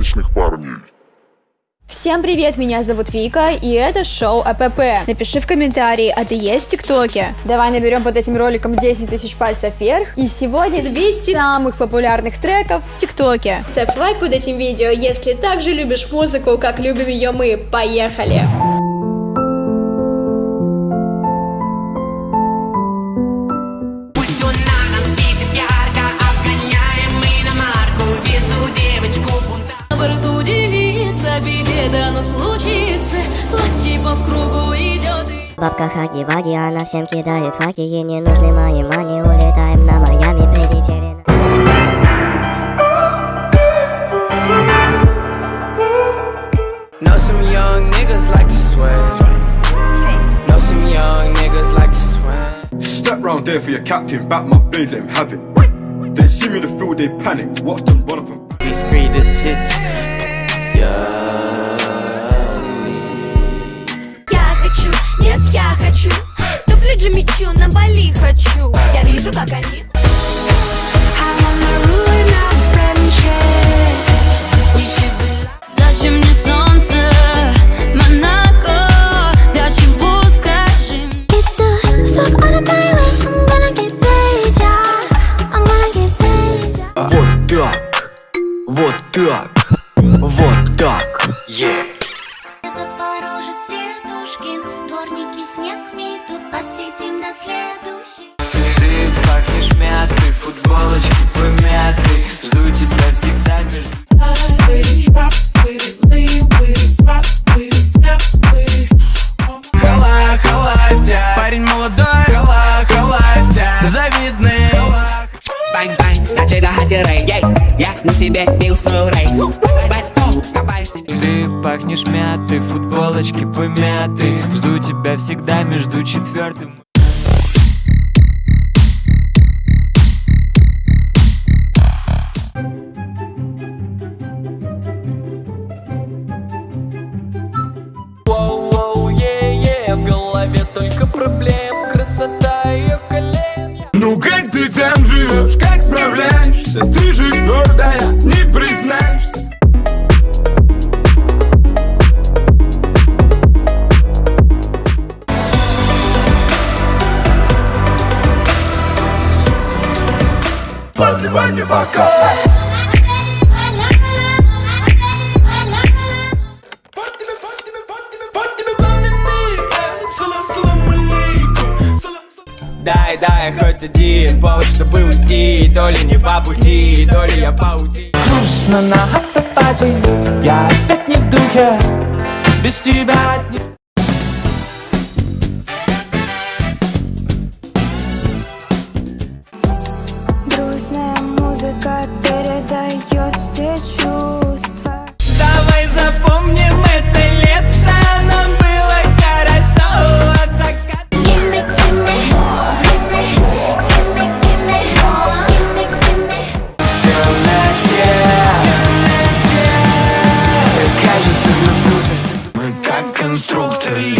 порядочных парней. Всем привет, меня зовут Вика, и это шоу АПП. Напиши в комментарии, а ты есть в ТикТоке? Давай наберем под этим роликом 10 тысяч пальцев вверх. И сегодня 200 самых популярных треков в ТикТоке. Ставь лайк под этим видео, если также любишь музыку, как любим ее мы. Поехали! Пусть удивиться, беде дано случится Платье по кругу идет и... Бабка хаги-ваги, она всем кидает факи Ей не нужны мои мани, улетаем на Майами, прилетели на... Know some young niggas like to swear. Know some young niggas like to swear. Step round there for your captain, back my blade, let him have it. They see me in the field, they panic. Watch them run off and These greatest hits. Я Хочу. Туфли Джимичу на Бали хочу. Я вижу, как они. Зачем всегда между четвертым Дай, хоть один повод, чтобы уйти. То ли не по пути, то ли я паутин Грустно на автопате, я опять не в духе. Без тебя не verliezen.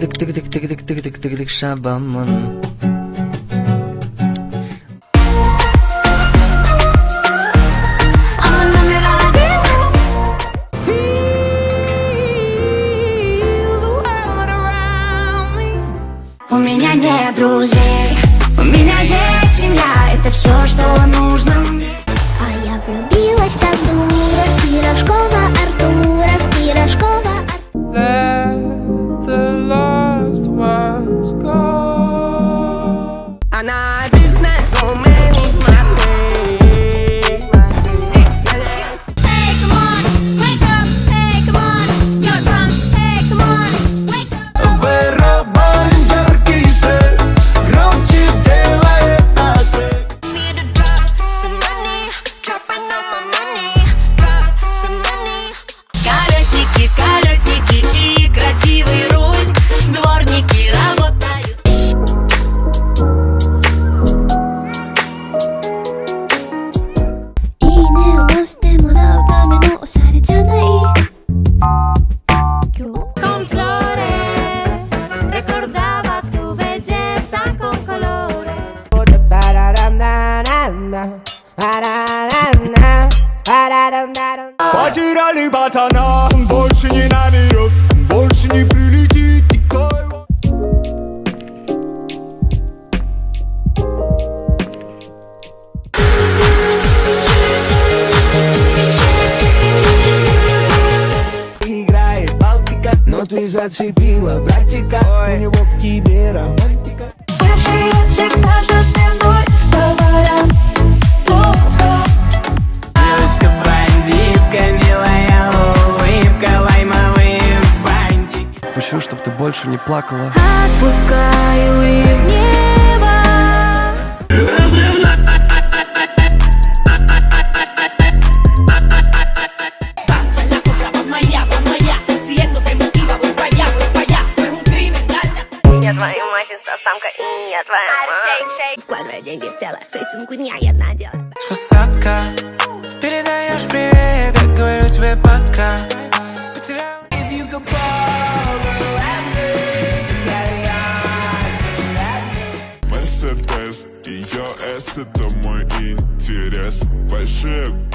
tık tık tık tık tık tık tık tık tık şabanmanım подцепила братика. Ой. У него к тебе романтика. Всегда за спиной товаром Девочка бандитка, милая улыбка Лаймовые бантики. Хочу, чтобы ты больше не плакала. Отпускаю и вниз это мой интерес большой.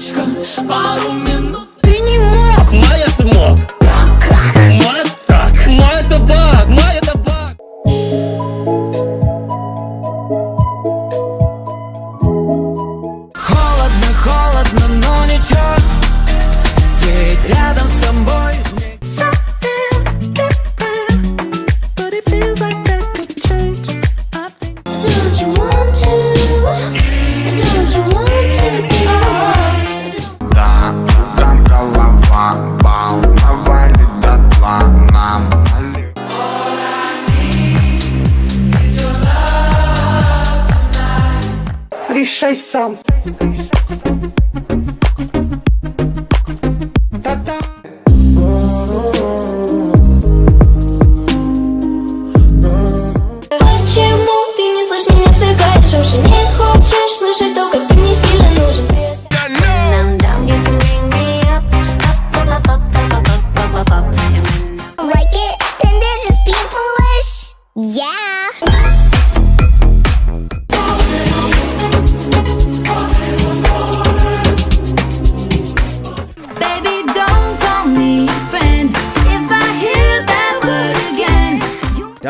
девочка, пару минут решай сам. Решай, сам.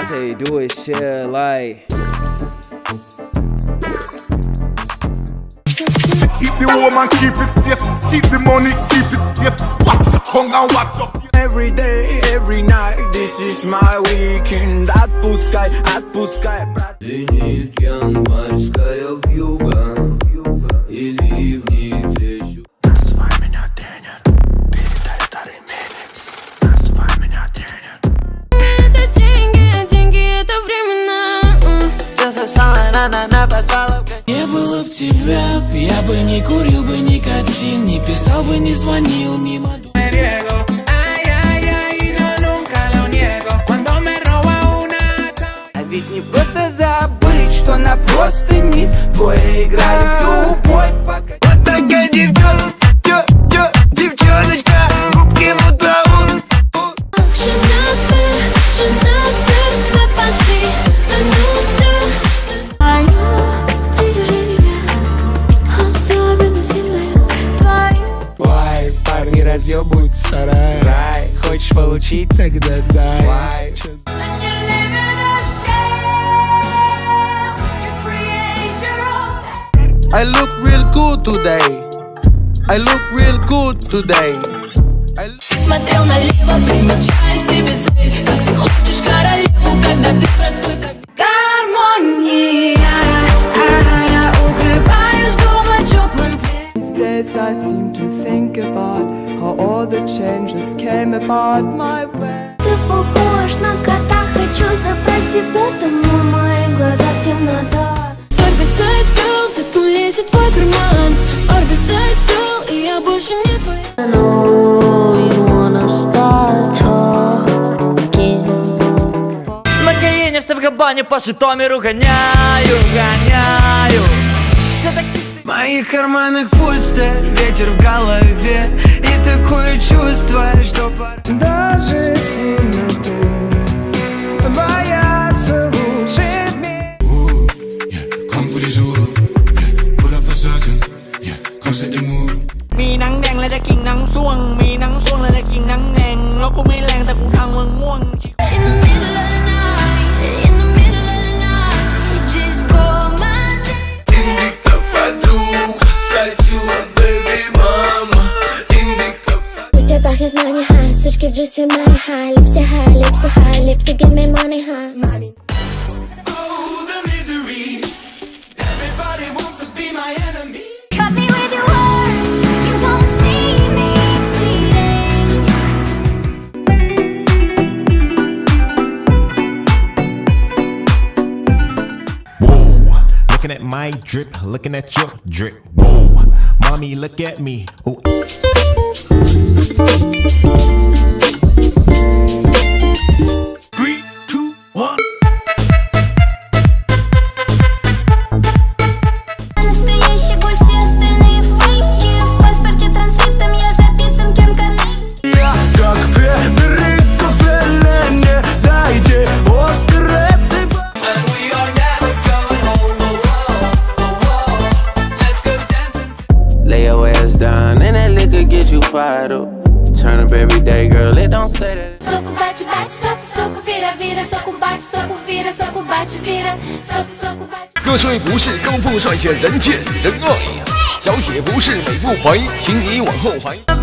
say do it shit like Keep the woman, keep it safe. Keep the money, keep it safe. Watch your tongue and watch your Every day, every night, this is my weekend Отпускай, отпускай, брат Звенит январская вьюга И бы не курил бы никотин Не писал бы, не звонил мимо А ведь не просто забыть, что на простыни Двое играют любовь хочешь получить, тогда дай Вай, чё за- I look real good today. I look real good today. I Смотрел налево, примечая себе цель Как ты хочешь королеву, когда ты простой как Гармония Я укрываюсь дома теплым days I seem to think about how All the changes came about my way. Ты похож на кота, хочу забрать тебя домой. В моих глазах темнота. Orbis Ice Girl, цветку лезет в твой карман. Orbis Ice Girl, и я больше не твоя На Каине в Севгабане по Житомиру гоняю, гоняю Все таксисты В моих карманах пусто, ветер в голове такое чувство, что пора. Даже темноту Бояться my drip, looking at your drip. Whoa, mommy, look at me. Ooh. 歌帅不是高富帅，却人见人爱。小姐不是美不怀，请你往后排。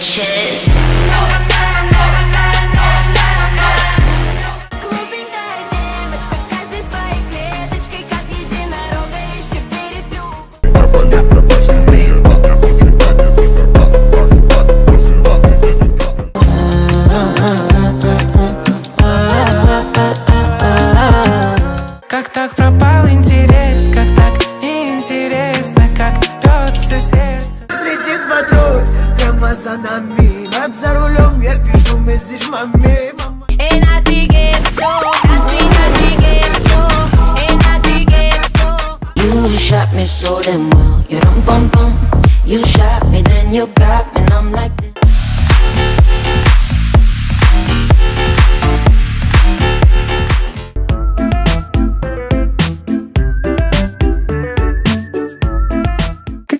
bitches. shot me so damn well. You rum bum bum. You shot me, then you got me, and I'm like.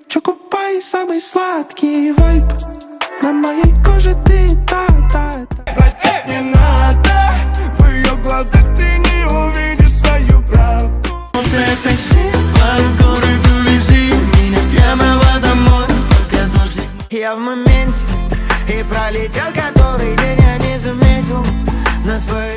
Чокопай, самый сладкий вайп В моменте И пролетел который день я не заметил На своих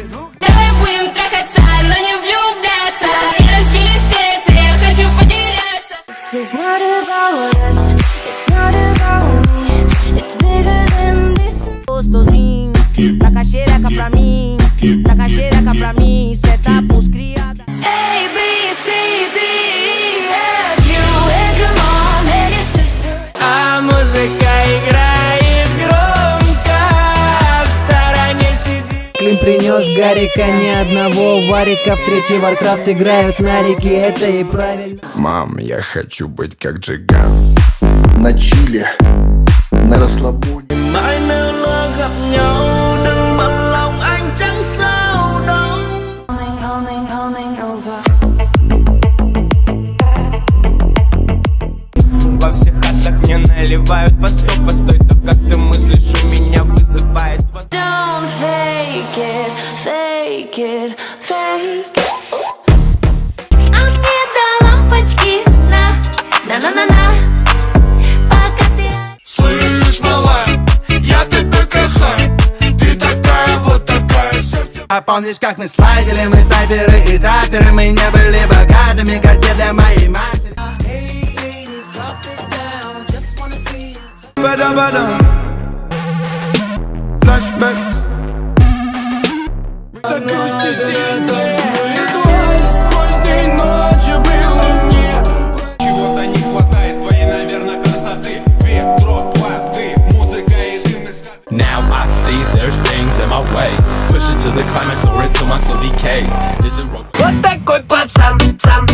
Клим принес Гарика, ни одного варика В третий Варкрафт играют на реке, это и правильно. Мам, я хочу быть как Джиган. На chill е, на расслабоне. Mai nếu lỡ gặp nhau Đừng bận lòng anh chẳng sao đâu. Coming, coming, coming over. Во всех хатах мне наливают по сто Постой, то как ты мыслишь, у меня восторг. Don't fake it, fake it, fake it. А мне до лампочки на, на на на на. Пока ты Слышь, малая, я тебя кахаю Ты такая, вот такая сердце. А помнишь, как мы слайдили, мы снайперы и траперы Мы не были богатыми, те для моей матери. Бада-бада музыка и дым из Now I see there's things in my way. Push it to the climax or into my soul decays. Is it wrong? Вот такой пацан, пацан, пацан